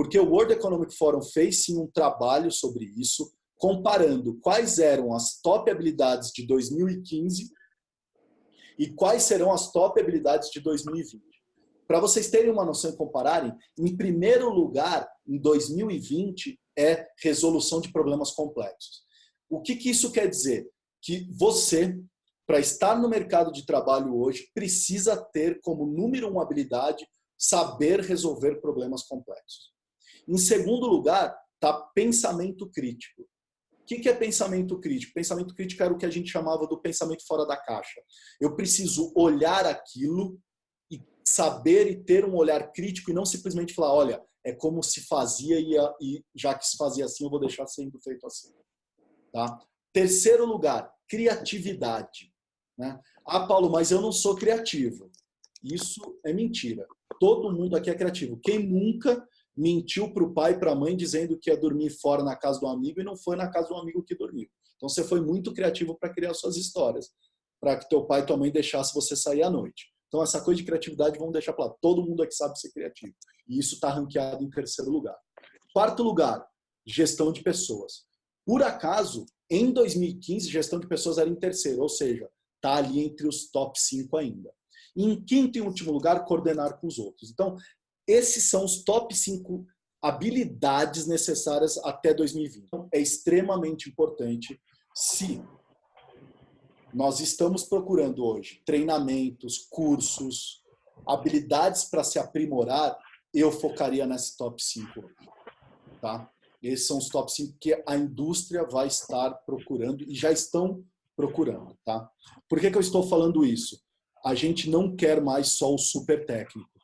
Porque o World Economic Forum fez sim um trabalho sobre isso, comparando quais eram as top habilidades de 2015 e quais serão as top habilidades de 2020. Para vocês terem uma noção e compararem, em primeiro lugar, em 2020, é resolução de problemas complexos. O que, que isso quer dizer? Que você, para estar no mercado de trabalho hoje, precisa ter como número uma habilidade saber resolver problemas complexos. Em segundo lugar, está pensamento crítico. O que é pensamento crítico? Pensamento crítico era o que a gente chamava do pensamento fora da caixa. Eu preciso olhar aquilo e saber e ter um olhar crítico e não simplesmente falar, olha, é como se fazia e, já que se fazia assim, eu vou deixar sendo feito assim. Tá? Terceiro lugar, criatividade. Né? Ah, Paulo, mas eu não sou criativo. Isso é mentira. Todo mundo aqui é criativo. Quem nunca mentiu para o pai e para a mãe dizendo que ia dormir fora na casa do amigo e não foi na casa do amigo que dormiu. Então você foi muito criativo para criar suas histórias, para que teu pai e tua mãe deixasse você sair à noite. Então essa coisa de criatividade vamos deixar para lá. Todo mundo aqui sabe ser criativo. E isso está ranqueado em terceiro lugar. Quarto lugar, gestão de pessoas. Por acaso, em 2015, gestão de pessoas era em terceiro, ou seja, está ali entre os top 5 ainda. E em quinto e último lugar, coordenar com os outros. Então, esses são os top 5 habilidades necessárias até 2020. Então, é extremamente importante se nós estamos procurando hoje treinamentos, cursos, habilidades para se aprimorar, eu focaria nesse top 5. Tá? Esses são os top 5 que a indústria vai estar procurando e já estão procurando. Tá? Por que, que eu estou falando isso? A gente não quer mais só o super técnico.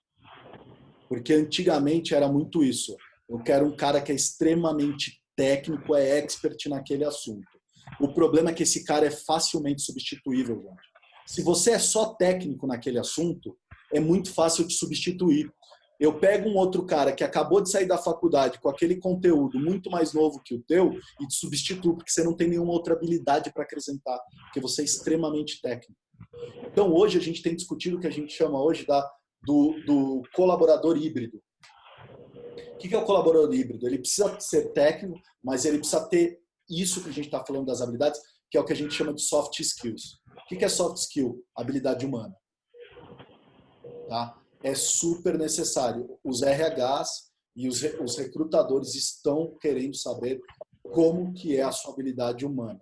Porque antigamente era muito isso. Eu quero um cara que é extremamente técnico, é expert naquele assunto. O problema é que esse cara é facilmente substituível, gente. Se você é só técnico naquele assunto, é muito fácil de substituir. Eu pego um outro cara que acabou de sair da faculdade com aquele conteúdo muito mais novo que o teu e te substituo, porque você não tem nenhuma outra habilidade para acrescentar, porque você é extremamente técnico. Então, hoje a gente tem discutido o que a gente chama hoje da do, do colaborador híbrido. O que é o colaborador híbrido? Ele precisa ser técnico, mas ele precisa ter isso que a gente está falando das habilidades, que é o que a gente chama de soft skills. O que é soft skill? Habilidade humana. Tá? É super necessário. Os RHs e os, recrutadores estão querendo saber como que é a sua habilidade humana.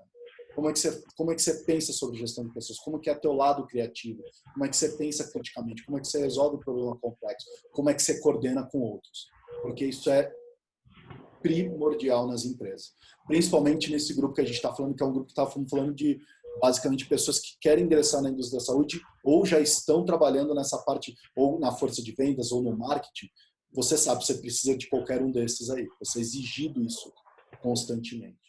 Como é que você, como é que você pensa sobre gestão de pessoas? Como que é teu lado criativo? Como é que você pensa criticamente? Como é que você resolve o problema complexo? Como é que você coordena com outros? Porque isso é primordial nas empresas. Principalmente nesse grupo que a gente está falando, que é um grupo que está falando de basicamente pessoas que querem ingressar na indústria da saúde ou já estão trabalhando nessa parte, ou na força de vendas, ou no marketing. Você sabe, você precisa de qualquer um desses aí. Você é exigido isso constantemente.